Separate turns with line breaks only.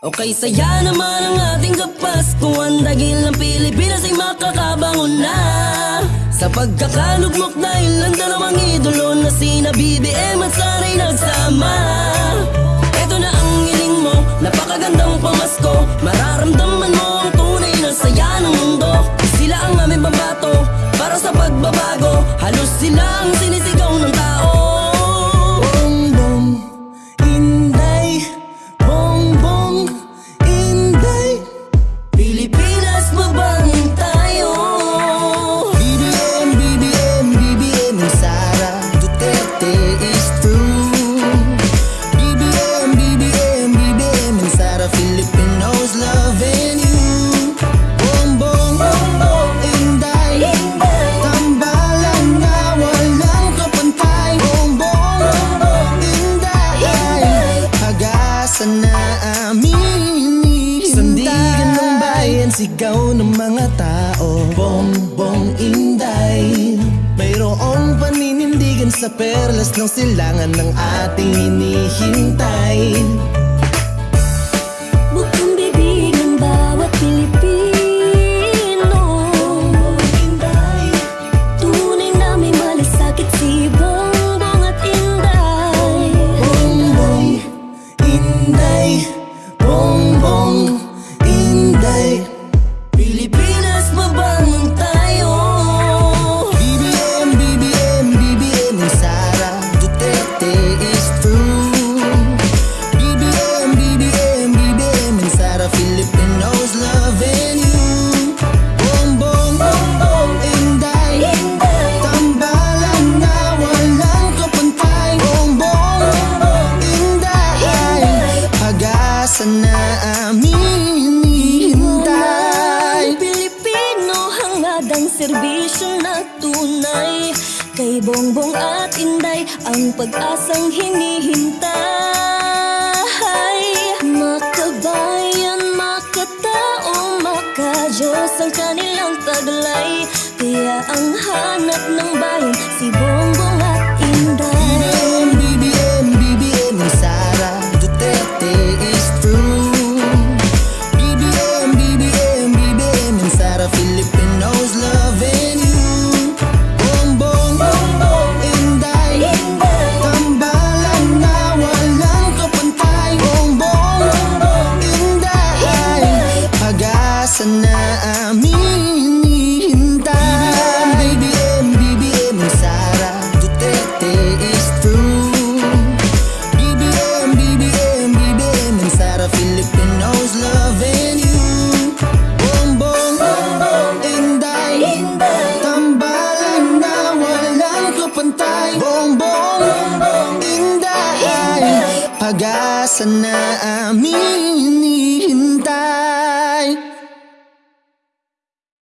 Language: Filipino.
Okay, saya naman ang ating kapaskuhan Dahil ang Pilipinas ay makakabangon na. Sa pagkakalugmok dahil ang dalawang idolo Na sina BBM at Saray nagsama. Ito na ang hiling mo, napakagandang pamasko. Mararamdaman mo ang tunay na saya ng mundo. Sila ang aming pambato para sa pagbabago Halos sila ang sinisigaw ng tao
true BBM, BBM, BBM and Sara Filipinos loving you. Bongbong, bongbong, inday. Tambalan na walang kapantay. Bongbong, bongbong, inday. Hagasan na amin Sandigan ng bayan, sigaw ng mga tao. Bongbong inday sa perlas ng silangan ng ating hinihintay
tunay. Kay Bongbong at Inday ang pag-asang hinihintay. Makabayan, makatao, makajos ang kanilang taglay. Kaya ang hanap ng bayan si Bongbong
Pag-asa na amin hintay BBM, BBM and Sara Duterte is true. BBM, BBM, BBM and Sara Filipinos loving you. Bongbong, bongbong, inday Tambalan na walang kapantay. Bongbong, inday Pag-asa na amin